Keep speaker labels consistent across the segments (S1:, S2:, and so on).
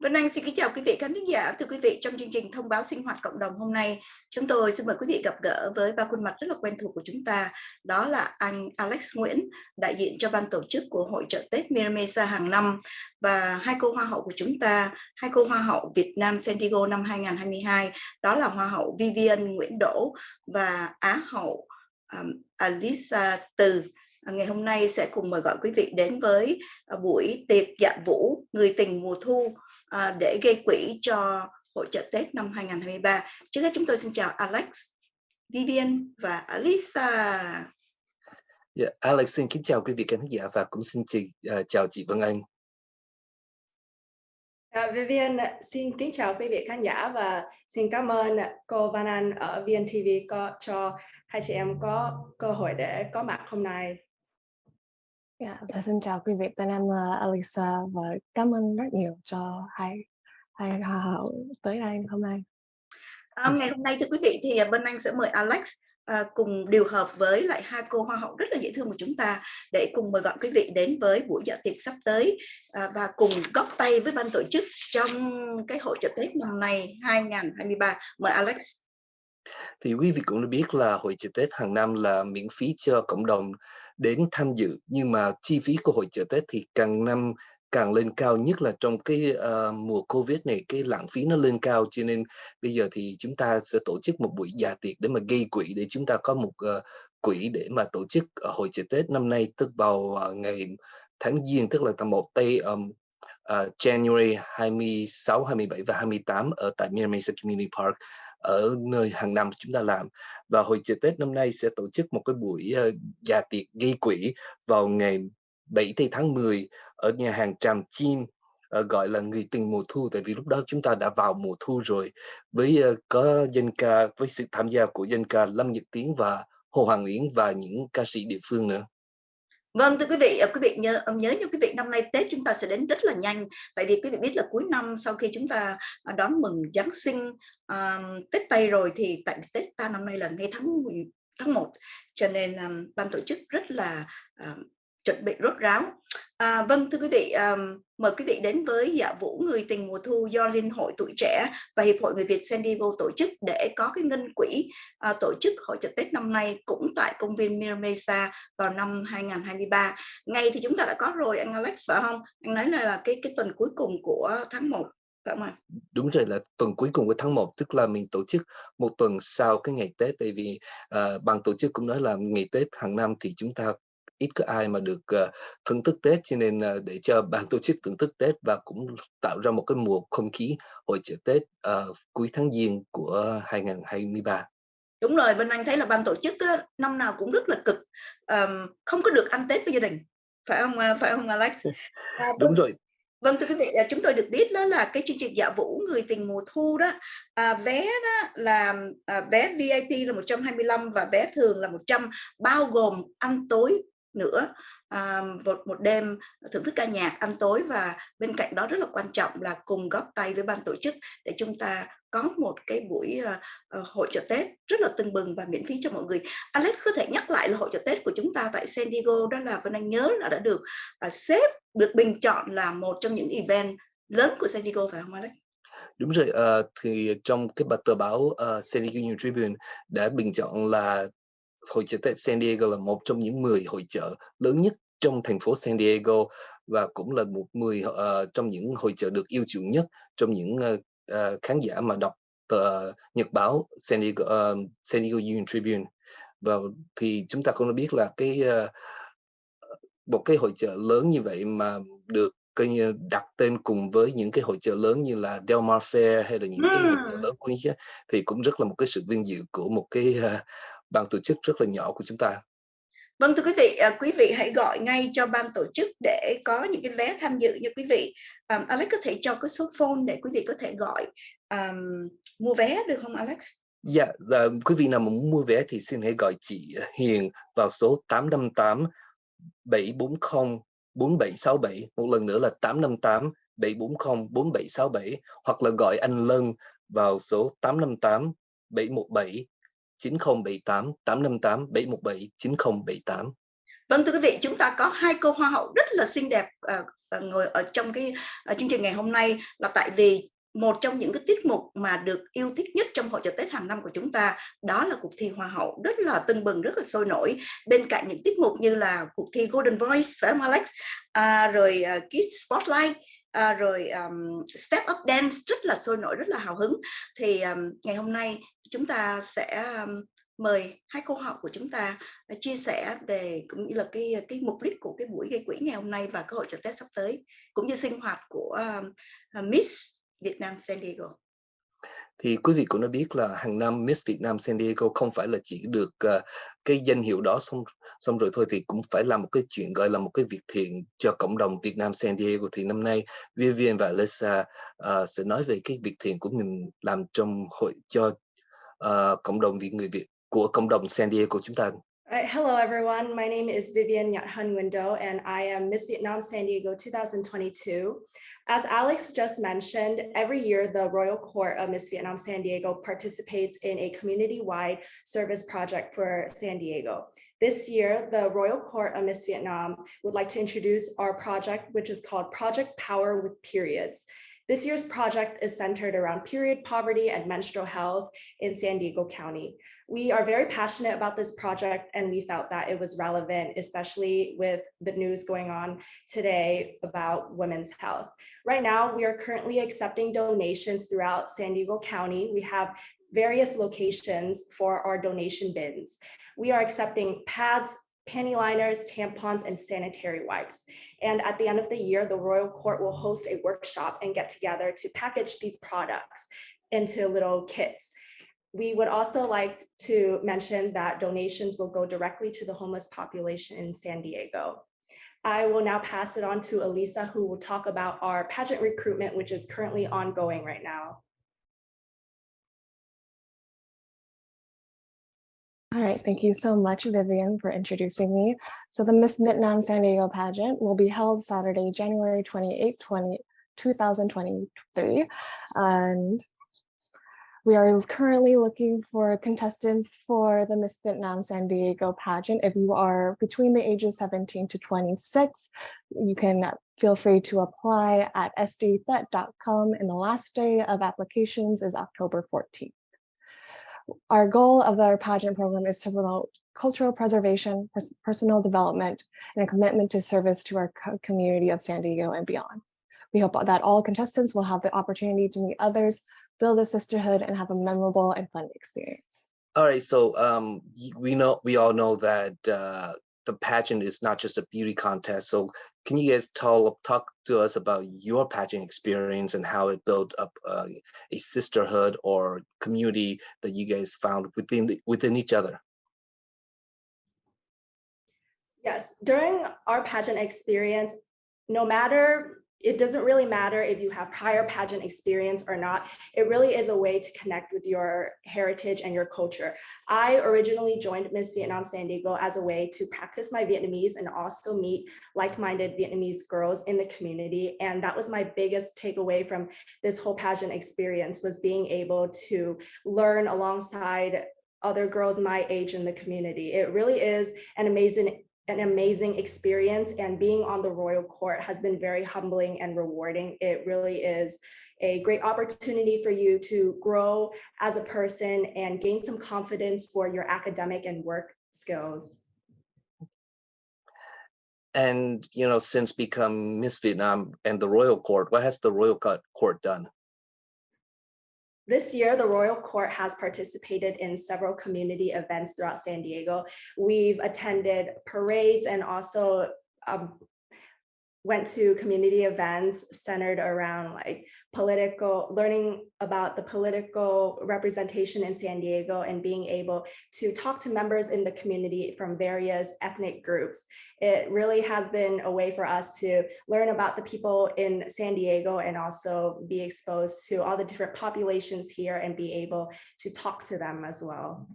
S1: Vân Anh xin kính chào quý vị khán thính giả. Thưa quý vị, trong chương trình thông báo sinh hoạt cộng đồng hôm nay, chúng tôi xin mời quý vị gặp gỡ với ba khuôn mặt rất là quen thuộc của chúng ta. Đó là anh Alex Nguyễn, đại diện cho ban tổ chức của hội trợ Tết Miramesa hàng năm và hai cô hoa hậu của chúng ta, hai cô hoa hậu Việt Nam San Diego năm 2022, đó là hoa hậu Vivian Nguyễn Đỗ và Á hậu um, Alisa Từ ngày hôm nay sẽ cùng mời gọi quý vị đến với à, buổi tiệc dạ vũ người tình mùa thu À, để gây quỹ cho hội trợ Tết năm 2023. Trước hết chúng tôi xin chào Alex, Vivian và Alisa.
S2: Yeah, dạ, Alex xin kính chào quý vị khán giả và cũng xin chị, uh, chào chị Vân Anh.
S3: Uh, Vivian xin kính chào quý vị khán giả và xin cảm ơn cô Van Anh ở VNTV có cho hai chị em có cơ hội để có mặt hôm nay.
S4: Yeah, dạ, và xin chào quý vị, tên em là Alisa và cảm ơn rất nhiều cho hai hai hoa hậu tới đây hôm nay.
S1: Um, ngày hôm nay thưa quý vị thì bên anh sẽ mời Alex uh, cùng điều hợp với lại hai cô hoa hậu rất là dễ thương của chúng ta để cùng mời gọi quý vị đến với buổi dạ tiệc sắp tới uh, và cùng góp tay với ban tổ chức trong cái hội trợ Tết năm nay 2023. Mời Alex.
S2: Thì quý vị cũng đã biết là hội chợ Tết hàng năm là miễn phí cho cộng đồng đến tham dự. Nhưng mà chi phí của hội chợ Tết thì càng năm càng lên cao nhất là trong cái uh, mùa Covid này cái lãng phí nó lên cao. Cho nên bây giờ thì chúng ta sẽ tổ chức một buổi già tiệc để mà gây quỹ để chúng ta có một uh, quỹ để mà tổ chức uh, hội chợ Tết năm nay tức vào uh, ngày tháng Giêng tức là tầm một tây um, uh, January 26, 27 và 28 ở tại Miramar Community Park ở nơi hàng năm chúng ta làm và hội chợ Tết năm nay sẽ tổ chức một cái buổi uh, dạ tiệc gây quỹ vào ngày 7 tháng 10 ở nhà hàng Tràm Chim uh, gọi là người tình mùa thu tại vì lúc đó chúng ta đã vào mùa thu rồi với uh, có dân ca với sự tham gia của dân ca Lâm Nhật Tiến và Hồ Hoàng Yến và những ca sĩ địa phương nữa.
S1: Vâng thưa quý vị, ờ, quý vị nhớ ờ, nhớ như quý vị năm nay Tết chúng ta sẽ đến rất là nhanh. Tại vì quý vị biết là cuối năm sau khi chúng ta ờ, đón mừng Giáng sinh um, Tết Tây rồi thì tại Tết ta năm nay là ngay tháng tháng 1 cho nên um, ban tổ chức rất là um, chuẩn bị rốt ráo à, vâng thưa quý vị um, mời quý vị đến với dạ vũ người tình mùa thu do liên hội tuổi trẻ và hiệp hội người việt san diego tổ chức để có cái ngân quỹ uh, tổ chức hội chợ tết năm nay cũng tại công viên Miramesa vào năm 2023 ngày thì chúng ta đã có rồi anh Alex phải không? Anh nói là, là cái cái tuần cuối cùng của tháng 1 phải không ạ?
S2: Đúng rồi là tuần cuối cùng của tháng 1 tức là mình tổ chức một tuần sau cái ngày Tết. Tại vì uh, ban tổ chức cũng nói là ngày Tết hàng năm thì chúng ta ít có ai mà được uh, thưởng thức Tết cho nên uh, để cho ban tổ chức thưởng thức Tết và cũng tạo ra một cái mùa không khí hội chợ Tết uh, cuối tháng Giêng của 2023.
S1: Đúng rồi, Vân Anh thấy là ban tổ chức á, năm nào cũng rất là cực, um, không có được ăn Tết với gia đình, phải không phải không Alex?
S2: À, Đúng rồi.
S1: Vâng thưa quý vị, chúng tôi được biết đó là cái chương trình dạ vũ người tình mùa thu đó à, vé đó là à, vé VIP là 125 và vé thường là 100 bao gồm ăn tối nữa à, một một đêm thưởng thức ca nhạc ăn tối và bên cạnh đó rất là quan trọng là cùng góp tay với ban tổ chức để chúng ta có một cái buổi uh, uh, hội chợ Tết rất là tưng bừng và miễn phí cho mọi người. Alex có thể nhắc lại là hội chợ Tết của chúng ta tại San Diego đó là Vân Anh nhớ là đã được uh, xếp được bình chọn là một trong những event lớn của San Diego phải không Alex?
S2: Đúng rồi, uh, thì trong cái tờ báo uh, San Diego Union Tribune đã bình chọn là hội chợ Tết San Diego là một trong những 10 hội chợ lớn nhất trong thành phố San Diego và cũng là một 10 uh, trong những hội chợ được yêu chuộng nhất trong những uh, uh, khán giả mà đọc tờ nhật báo San Diego, uh, San Diego Union Tribune. Và thì chúng ta cũng đã biết là cái uh, một cái hội chợ lớn như vậy mà được coi như đặt tên cùng với những cái hội chợ lớn như là Del Mar Fair hay là những cái hội chợ lớn của thì cũng rất là một cái sự vinh dự của một cái uh, ban tổ chức rất là nhỏ của chúng ta.
S1: Vâng thưa quý vị, à, quý vị hãy gọi ngay cho ban tổ chức để có những cái vé tham dự như quý vị. Um, Alex có thể cho cái số phone để quý vị có thể gọi um, mua vé được không Alex?
S2: Dạ, yeah, quý vị nào muốn mua vé thì xin hãy gọi chị Hiền vào số 858 740 4767 một lần nữa là 858 740 4767 hoặc là gọi anh Lân vào số 858 717 9078 858 717 9078.
S1: Vâng thưa quý vị, chúng ta có hai cô hoa hậu rất là xinh đẹp uh, ngồi ở trong cái uh, chương trình ngày hôm nay là tại vì một trong những cái tiết mục mà được yêu thích nhất trong hội chợ Tết hàng năm của chúng ta đó là cuộc thi Hoa hậu rất là tưng bừng rất là sôi nổi bên cạnh những tiết mục như là cuộc thi Golden Voice phải không Alex à, rồi uh, Kids Spotlight à, rồi um, Step Up Dance rất là sôi nổi rất là hào hứng thì um, ngày hôm nay chúng ta sẽ mời hai cô học của chúng ta à, chia sẻ về cũng như là cái à, cái mục đích của cái buổi gây quỹ ngày hôm nay và cơ hội chợ Tết sắp tới cũng như sinh hoạt của uh, Miss Việt Nam San Diego.
S2: Thì quý vị cũng đã biết là hàng năm Miss Việt Nam San Diego không phải là chỉ được uh, cái danh hiệu đó xong xong rồi thôi thì cũng phải làm một cái chuyện gọi là một cái việc thiện cho cộng đồng Việt Nam San Diego. Thì năm nay Vivian và Lisa uh, sẽ nói về cái việc thiện của mình làm trong hội cho cộng đồng Việt người Việt của cộng đồng San Diego chúng ta.
S3: Right, hello everyone, my name is Vivian Hun Window and I am Miss Vietnam San Diego 2022. As Alex just mentioned, every year the Royal Court of Miss Vietnam San Diego participates in a community-wide service project for San Diego. This year, the Royal Court of Miss Vietnam would like to introduce our project, which is called Project Power with Periods. This year's project is centered around period poverty and menstrual health in San Diego County. We are very passionate about this project and we felt that it was relevant, especially with the news going on today about women's health. Right now, we are currently accepting donations throughout San Diego County. We have various locations for our donation bins. We are accepting pads, panty liners, tampons, and sanitary wipes. And at the end of the year, the Royal Court will host a workshop and get together to package these products into little kits. We would also like to mention that donations will go directly to the homeless population in San Diego. I will now pass it on to Elisa, who will talk about our pageant recruitment, which is currently ongoing right now.
S4: All right, thank you so much, Vivian, for introducing me. So the Miss Vietnam San Diego pageant will be held Saturday, January 28, 20, 2023. And we are currently looking for contestants for the Miss Vietnam San Diego pageant. If you are between the ages 17 to 26, you can feel free to apply at sdthet.com and the last day of applications is October 14th. Our goal of our pageant program is to promote cultural preservation, pers personal development, and a commitment to service to our co community of San Diego and beyond. We hope that all contestants will have the opportunity to meet others, build a sisterhood, and have a memorable and fun experience.
S2: All right, so um, we know we all know that uh, the pageant is not just a beauty contest. So can you guys tell, talk to us about your pageant experience and how it built up uh, a sisterhood or community that you guys found within within each other?
S3: Yes, during our pageant experience, no matter it doesn't really matter if you have prior pageant experience or not. It really is a way to connect with your heritage and your culture. I originally joined Miss Vietnam San Diego as a way to practice my Vietnamese and also meet like-minded Vietnamese girls in the community. And that was my biggest takeaway from this whole pageant experience was being able to learn alongside other girls my age in the community. It really is an amazing an amazing experience and being on the royal court has been very humbling and rewarding. It really is a great opportunity for you to grow as a person and gain some confidence for your academic and work skills.
S2: And, you know, since become Miss Vietnam and the royal court, what has the royal court done?
S3: This year, the Royal Court has participated in several community events throughout San Diego. We've attended parades and also um, went to community events centered around like political, learning about the political representation in San Diego and being able to talk to members in the community from various ethnic groups. It really has been a way for us to learn about the people in San Diego and also be exposed to all the different populations here and be able to talk to them as well.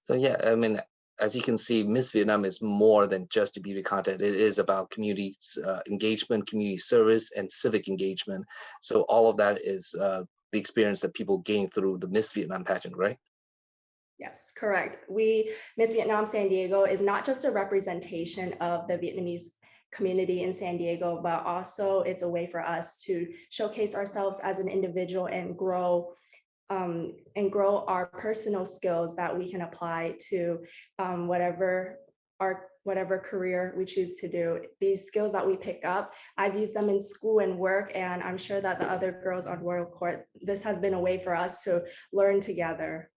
S2: So yeah, I mean, as you can see, Miss Vietnam is more than just a beauty contest. It is about community uh, engagement, community service, and civic engagement. So all of that is uh, the experience that people gain through the Miss Vietnam pageant, right?
S3: Yes, correct. We, Miss Vietnam San Diego is not just a representation of the Vietnamese community in San Diego, but also it's a way for us to showcase ourselves as an individual and grow um, and grow our personal skills that we can apply to um, whatever our whatever career we choose to do. These skills that we pick up, I've used them in school and work, and I'm sure that the other girls on Royal Court, this has been a way for us to learn together.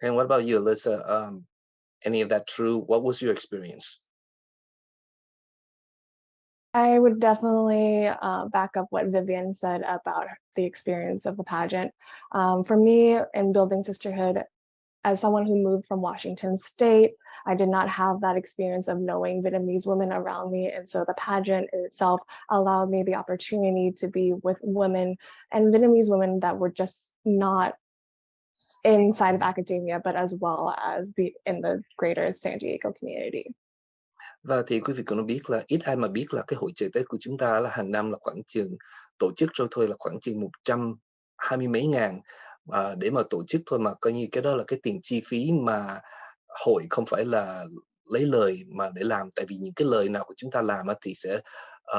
S2: And what about you, Alyssa? Um, any of that true? What was your experience?
S4: I would definitely uh, back up what Vivian said about the experience of the pageant. Um, for me, in building sisterhood, as someone who moved from Washington State, I did not have that experience of knowing Vietnamese women around me. And so the pageant itself allowed me the opportunity to be with women and Vietnamese women that were just not inside of academia, but as well as be in the greater San Diego community.
S2: Và thì quý vị cũng biết là ít ai mà biết là cái hội chợ Tết của chúng ta là hàng năm là khoảng chừng tổ chức rồi thôi là khoảng chừng 120 mấy ngàn à, để mà tổ chức thôi mà coi như cái đó là cái tiền chi phí mà hội không phải là lấy lời mà để làm. Tại vì những cái lời nào của chúng ta làm thì sẽ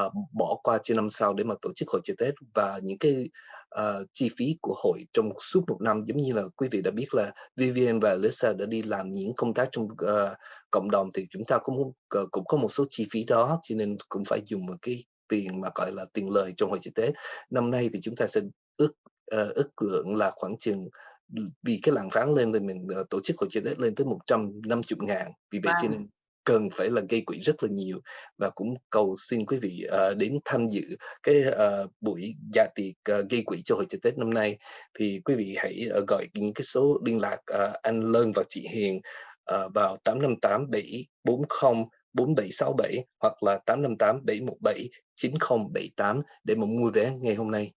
S2: uh, bỏ qua cho năm sau để mà tổ chức hội chợ Tết. Và những cái uh, chi phí của hội trong suốt một năm. Giống như là quý vị đã biết là Vivian và Lisa đã đi làm những công tác trong uh, cộng đồng thì chúng ta cũng cũng có một số chi phí đó cho nên cũng phải dùng một cái tiền mà gọi là tiền lời trong hội chợ Tết. Năm nay thì chúng ta sẽ ước uh, ước lượng là khoảng chừng vì cái làn phán lên thì mình uh, tổ chức hội chợ Tết lên tới 150 ngàn. Vì vậy wow. cho nên cần phải là gây quỹ rất là nhiều và cũng cầu xin quý vị uh, đến tham dự cái uh, buổi dạ tiệc uh, gây quỹ cho hội chợ Tết năm nay thì quý vị hãy uh, gọi những cái số liên lạc uh, anh Lân và chị Hiền uh, vào 858 740 4767 hoặc là 858 717 9078 để mà mua vé ngày hôm nay.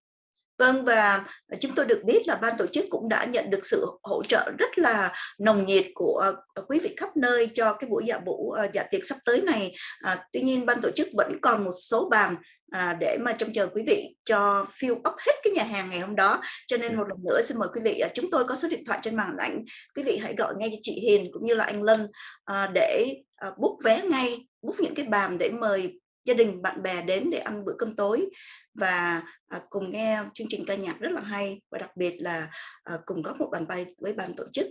S1: Vâng và chúng tôi được biết là ban tổ chức cũng đã nhận được sự hỗ trợ rất là nồng nhiệt của ờ, quý vị khắp nơi cho cái buổi dạ vũ ờ, dạ tiệc sắp tới này. À, tuy nhiên ban tổ chức vẫn còn một số bàn à, để mà trông chờ quý vị cho fill up hết cái nhà hàng ngày hôm đó. Cho nên một lần nữa xin mời quý vị, à, chúng tôi có số điện thoại trên màn ảnh. Quý vị hãy gọi ngay cho chị Hiền cũng như là anh Lân à, để à, book vé ngay, book những cái bàn để mời gia đình bạn bè đến để ăn bữa cơm tối và à, cùng nghe chương trình ca nhạc rất là hay và đặc biệt là à, cùng góp một bàn bay với ban tổ chức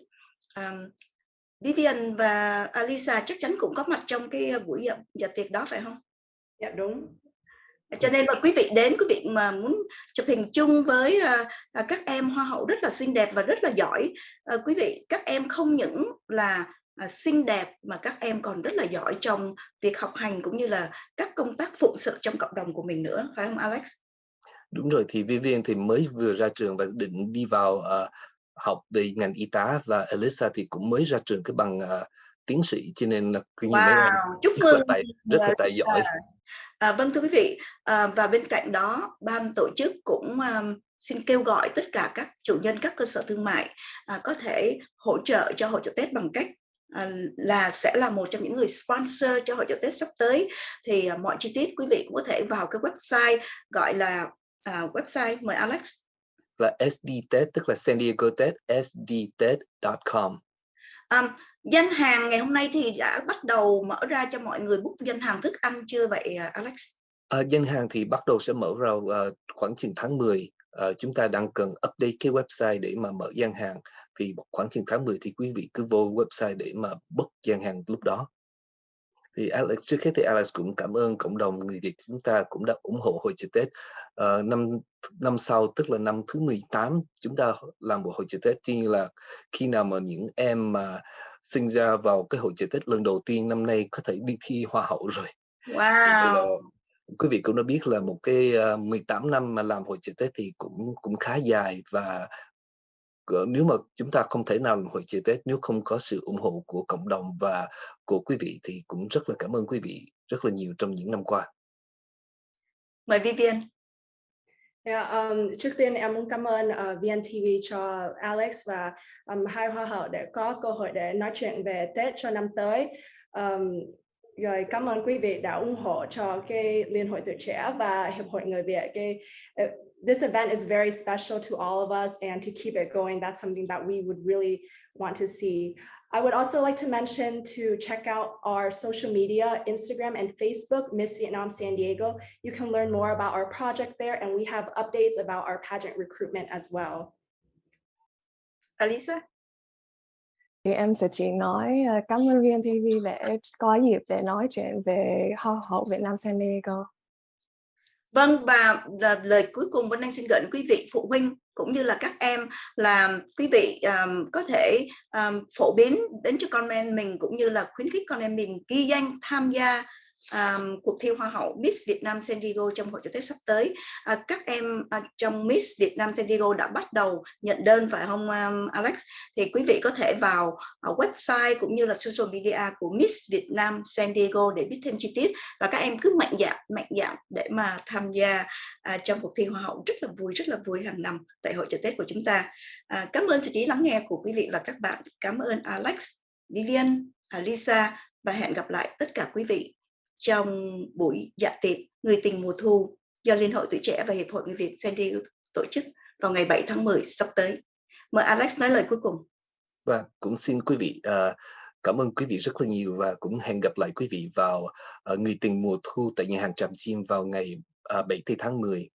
S1: à, Vivian và Alisa chắc chắn cũng có mặt trong cái buổi dạ, dạ tiệc đó phải không?
S3: Dạ đúng.
S1: Cho nên là quý vị đến, quý vị mà muốn chụp hình chung với uh, các em hoa hậu rất là xinh đẹp và rất là giỏi. Uh, quý vị, các em không những là à, xinh đẹp mà các em còn rất là giỏi trong việc học hành cũng như là các công tác phụng sự trong cộng đồng của mình nữa phải không Alex?
S2: Đúng rồi thì Vivian thì mới vừa ra trường và định đi vào uh, học về ngành y tá và Elisa thì cũng mới ra trường cái bằng uh, tiến sĩ cho nên là
S1: wow, mấy em chúc mừng
S2: rất là tài, rất là tài giỏi.
S1: À, vâng thưa quý vị à, và bên cạnh đó ban tổ chức cũng um, xin kêu gọi tất cả các chủ nhân các cơ sở thương mại à, có thể hỗ trợ cho hội trợ Tết bằng cách là sẽ là một trong những người sponsor cho hội trợ Tết sắp tới. Thì à, mọi chi tiết quý vị cũng có thể vào cái website gọi là à, website mời Alex.
S2: Là SD Tết tức là San Diego Tết sdtet.com
S1: um, danh hàng ngày hôm nay thì đã bắt đầu mở ra cho mọi người book danh hàng thức ăn chưa vậy Alex?
S2: Uh, danh hàng thì bắt đầu sẽ mở ra uh, khoảng chừng tháng 10 uh, chúng ta đang cần update cái website để mà mở gian hàng thì khoảng chừng tháng 10 thì quý vị cứ vô website để mà book gian hàng lúc đó thì Alex trước hết thì Alex cũng cảm ơn cộng đồng người Việt chúng ta cũng đã ủng hộ hội chợ Tết uh, năm năm sau tức là năm thứ 18 chúng ta làm một hội chợ Tết như là khi nào mà những em mà sinh ra vào cái hội chợ Tết lần đầu tiên năm nay có thể đi thi hoa hậu rồi.
S1: Wow.
S2: quý vị cũng đã biết là một cái uh, ờ, 18 năm mà làm hội chợ Tết thì cũng cũng khá dài và nếu mà chúng ta không thể nào hội chợ Tết nếu không có sự ủng hộ của cộng đồng và của quý vị thì cũng rất là cảm ơn quý vị rất là nhiều trong những năm qua.
S1: Mời Vivian.
S3: Yeah, um, trước tiên em muốn cảm ơn uh, VNTV cho Alex và um, hai hoa hậu để có cơ hội để nói chuyện về Tết cho năm tới. Um, rồi cảm ơn quý vị đã ủng hộ cho cái Liên hội tuổi trẻ và Hiệp hội người Việt cái uh, this event is very special to all of us and to keep it going, that's something that we would really want to see. I would also like to mention to check out our social media, Instagram and Facebook, Miss Vietnam San Diego. You can learn more about our project there and we have updates about our pageant recruitment as well.
S1: Alisa?
S4: Thì em sẽ chỉ nói uh, cảm ơn VNTV để có dịp để nói chuyện về Hoa hậu Việt Nam San Diego.
S1: Vâng và lời cuối cùng Vân Anh xin gửi đến quý vị phụ huynh cũng như là các em là quý vị um, có thể um, phổ biến đến cho con em mình cũng như là khuyến khích con em mình ghi danh tham gia um, cuộc thi Hoa hậu Miss Việt Nam San Diego trong hội chợ Tết sắp tới. Uh, các em uh, trong Miss Việt Nam San Diego đã bắt đầu nhận đơn phải không um, Alex? Thì quý vị có thể vào uh, website cũng như là social media của Miss Việt Nam San Diego để biết thêm chi tiết và các em cứ mạnh dạn mạnh dạn để mà tham gia uh, trong cuộc thi Hoa hậu rất là vui rất là vui hàng năm tại hội chợ Tết của chúng ta. Uh, cảm ơn sự chỉ lắng nghe của quý vị và các bạn. Cảm ơn Alex, Vivian, Lisa và hẹn gặp lại tất cả quý vị trong buổi dạ tiệc Người tình mùa thu do Liên hội Tuổi Trẻ và Hiệp hội Người Việt San Diego tổ chức vào ngày 7 tháng 10 sắp tới. Mời Alex nói lời cuối cùng.
S2: Và cũng xin quý vị uh, cảm ơn quý vị rất là nhiều và cũng hẹn gặp lại quý vị vào uh, Người tình mùa thu tại nhà hàng Tràm Chim vào ngày ờ, uh, 7 tháng 10